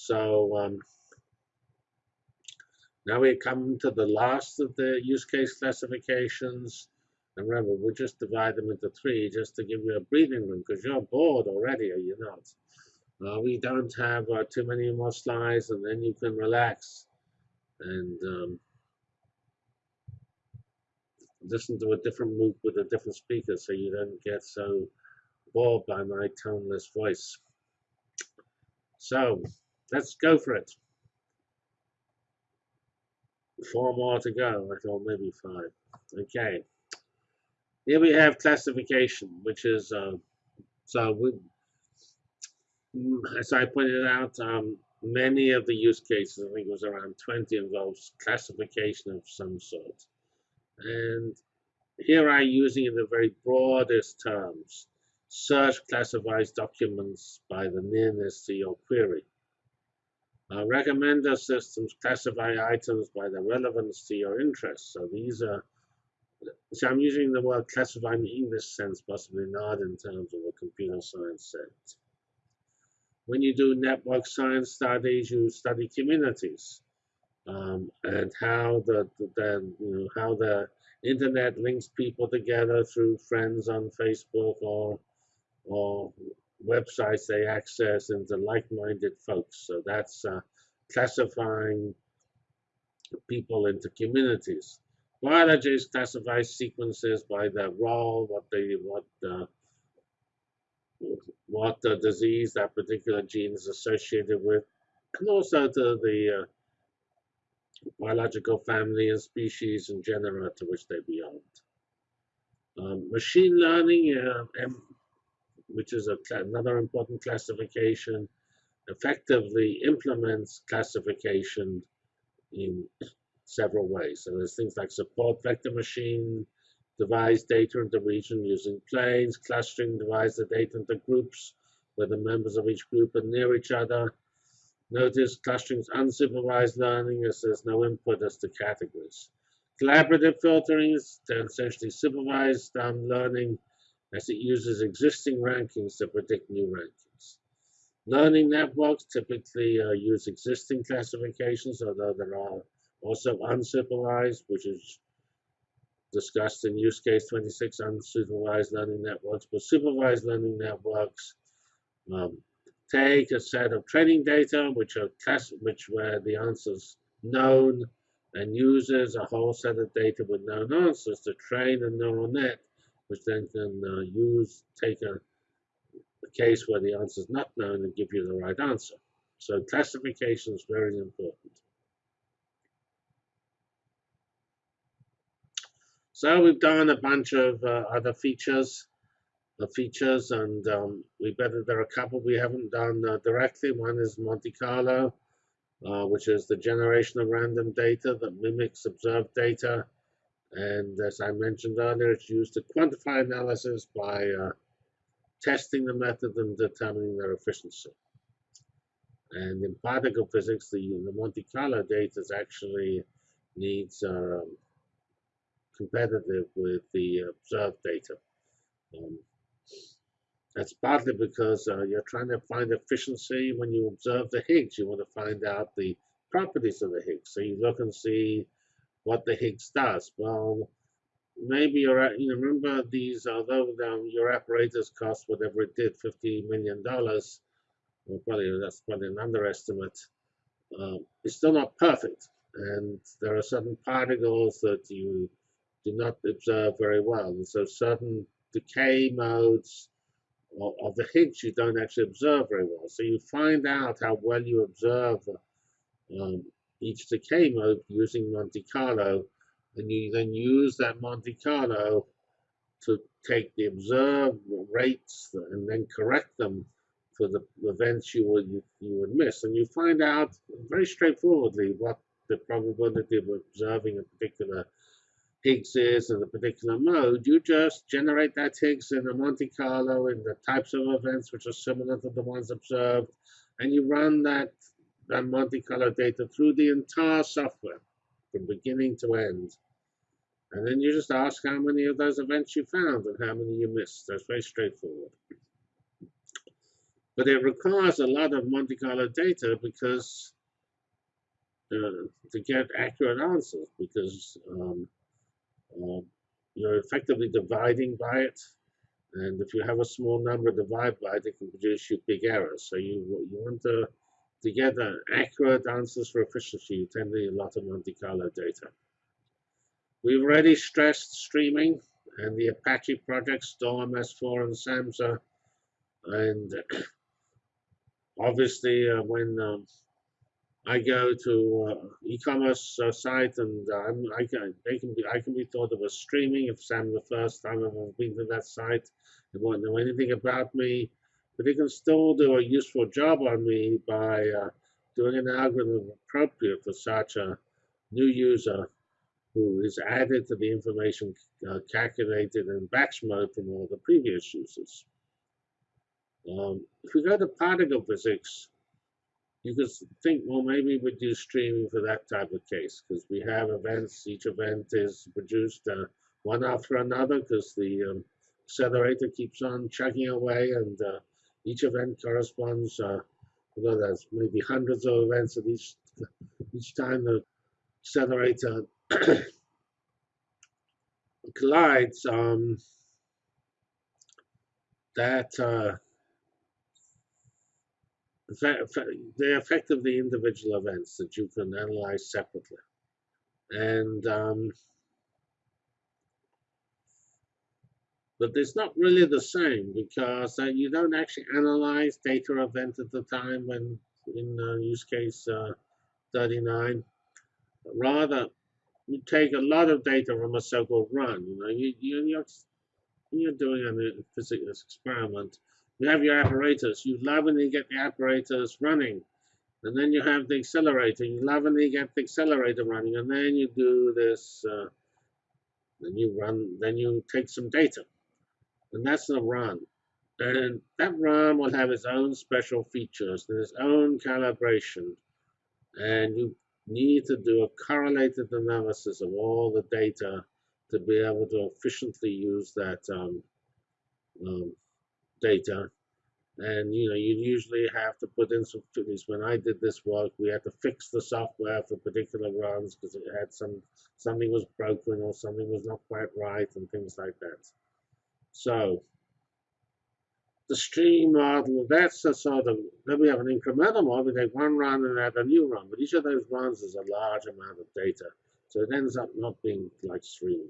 So um, now we come to the last of the use case classifications. And remember, we'll just divide them into three just to give you a breathing room because you're bored already, are you not? Uh, we don't have uh, too many more slides, and then you can relax and um, listen to a different MOOC with a different speaker so you don't get so bored by my toneless voice. So let's go for it. Four more to go. I thought maybe five. Okay. Here we have classification, which is, uh, so we, mm, as I pointed out, um, many of the use cases, I think it was around 20, involves classification of some sort. And here I'm using in the very broadest terms. Search classifies documents by the nearness to your query. Uh, recommender systems classify items by their relevance to your interest. So these are, so I'm using the word classify in the English sense, possibly not in terms of a computer science sense. When you do network science studies, you study communities um, and how the, the, you know, how the internet links people together through friends on Facebook or or websites they access and the like-minded folks. So that's uh, classifying people into communities. Biologists classify sequences by their role, what they what uh, what the disease that particular gene is associated with, and also to the uh, biological family and species and genera to which they belong. Um, machine learning, uh, which is another important classification, effectively implements classification in several ways. So there's things like support vector machine, divide data into region using planes, clustering divides the data into groups where the members of each group are near each other, Notice clustering is unsupervised learning as there's no input as to categories. Collaborative filtering is essentially supervised um, learning as it uses existing rankings to predict new rankings. Learning networks typically uh, use existing classifications, although there are also unsupervised, which is discussed in use case 26, unsupervised learning networks. But supervised learning networks um, take a set of training data, which are class, which where the answers known, and uses a whole set of data with known answers to train a neural net, which then can uh, use take a, a case where the answer is not known and give you the right answer. So classification is very important. So we've done a bunch of uh, other features the features, and um, we better there are a couple we haven't done uh, directly. One is Monte Carlo, uh, which is the generation of random data that mimics observed data. And as I mentioned earlier, it's used to quantify analysis by uh, testing the method and determining their efficiency. And in particle physics, the, the Monte Carlo data is actually needs um, competitive with the observed data. Um, that's partly because uh, you're trying to find efficiency when you observe the Higgs. You want to find out the properties of the Higgs. So you look and see what the Higgs does. Well, maybe you're, you remember these, although um, your apparatus cost whatever it did, $50 million, well, probably that's probably an underestimate, um, it's still not perfect. And there are certain particles that you do not observe very well. And so certain decay modes of the Higgs you don't actually observe very well. So you find out how well you observe um, each decay mode using Monte Carlo, and you then use that Monte Carlo to take the observed rates and then correct them for the events you would you, would miss. And you find out very straightforwardly what the probability of observing a particular Higgs is in a particular mode, you just generate that Higgs in a Monte Carlo in the types of events which are similar to the ones observed, and you run that, that Monte Carlo data through the entire software from beginning to end. And then you just ask how many of those events you found and how many you missed. That's very straightforward. but it requires a lot of Monte Carlo data because uh, to get accurate answers because um, uh, you're effectively dividing by it. And if you have a small number divided by it, it can produce you big errors. So you you want to to get accurate answers for efficiency, to a lot of Monte Carlo data. We've already stressed streaming and the Apache project, Storm, S4, and Samza. And obviously, uh, when um, I go to uh, e-commerce uh, site and uh, I can they can be I can be thought of as streaming if I'm the first time I've been to that site. They won't know anything about me, but he can still do a useful job on me by uh, doing an algorithm appropriate for such a new user who is added to the information uh, calculated in batch mode from all the previous users. Um, if we go to particle physics, you could think, well, maybe we do streaming for that type of case because we have events. Each event is produced uh, one after another because the um, accelerator keeps on chugging away, and uh, each event corresponds. Uh, know, there's maybe hundreds of events at each each time the accelerator collides. Um, that uh, they're effectively individual events that you can analyze separately. And um, but it's not really the same because uh, you don't actually analyze data event at the time when in uh, use case uh, 39. Rather, you take a lot of data from a so-called run. You know, you, you, you're, doing a physics experiment you have your apparatus. You lovingly get the apparatus running. And then you have the accelerator. You lovingly get the accelerator running. And then you do this. Uh, then you run. Then you take some data. And that's the run. And that run will have its own special features and its own calibration. And you need to do a correlated analysis of all the data to be able to efficiently use that um, um, data. And you know, you usually have to put in some figures. When I did this work, we had to fix the software for particular runs because it had some something was broken or something was not quite right and things like that. So the stream model, that's a sort of, then we have an incremental model, we take one run and add a new run, but each of those runs is a large amount of data. So it ends up not being like stream.